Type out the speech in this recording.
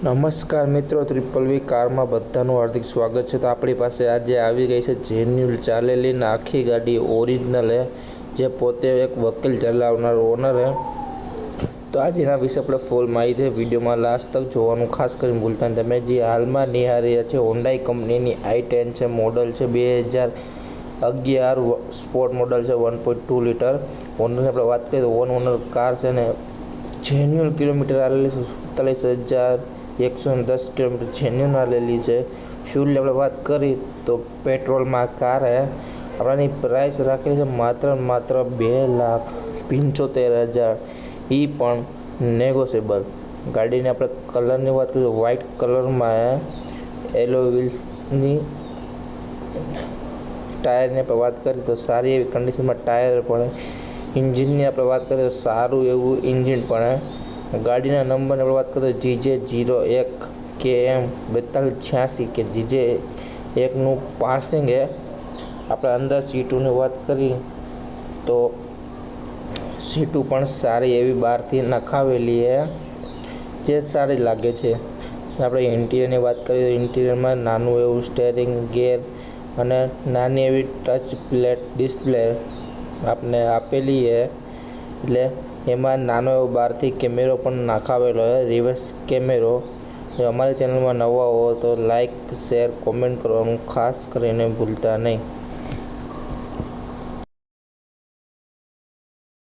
નમસ્કાર મિત્રો ત્રિપલ વી કારમાં બધાનું હાર્દિક સ્વાગત છે. તો આપણી પાસે આજે આવી ગઈ છે જેન્યુલ ચાલેલી આખી ગાડી ઓરિજિનલ હે, જે પોતે એક વકીલ ચલાવનાર ઓનર હે. તો આજે એના વિશે આપણે ફૂલ માહિતી વિડીયોમાં લાસ્ટ તક જોવાનું ખાસ કરીને ભૂલતા તમે જે હાલમાં નિહારી છે હોન્ડાઈ કંપનીની આઈ ટેન છે મોડલ છે, બે હજાર અગિયાર સ્પોર્ટ મોડલ છે વન પોઈન્ટ ટુ લીટર ઓનરની આપણે વાત કરીએ તો ઓન ઓનર કાર છે ને જેન્યુઅલ કિલોમીટર આવેલી છે, સુડતાલીસ હજાર એકસો દસ કિલોમીટર જેન્યુઅલ આવેલી છે. ફ્યુલની આપણે વાત કરી તો પેટ્રોલમાં કાર આપણાની પ્રાઇસ રાખેલી છે માત્ર માત્ર બે લાખ પંચોતેર હજાર. એ પણ નેગોશિયેબલ ગાડીની આપણે કલરની વાત કરીએ વ્હાઇટ કલરમાં એલો વ્હીલ્સની ટાયરની આપણે વાત કરીએ તો સારી એવી કન્ડિશનમાં ટાયર પણ ઇન્જિનની આપણે વાત કરીએ તો સારું એવું ઇન્જિન પણ ગાડીના નંબરની આપણે વાત કરીએ તો જીજે જીરો એક કે એમ બેતાલીસ છ્યાસી કે જીજે એકનું પાસિંગ હે. આપણે અંદર સીટોની વાત કરી તો સીટો પણ સારી એવી બહારથી નખાવેલી હે. જે સારી લાગે છે. આપણે ઇન્ટિરિયરની વાત કરીએ તો ઇન્ટિરિયરમાં નાનું એવું સ્ટેરિંગ ગેર અને નાની એવી ટચ પ્લેટ ડિસ્પ્લે આપને આપેલી છે એટલે એમાં નાનો એવો બહારથી કેમેરો પણ નાખાવેલો છે રિવર્સ કેમેરો. જો અમારી ચેનલમાં નવા હો તો લાઈક, શેર, કોમેન્ટ કરવાનું ખાસ કરીને ભૂલતા નહીં.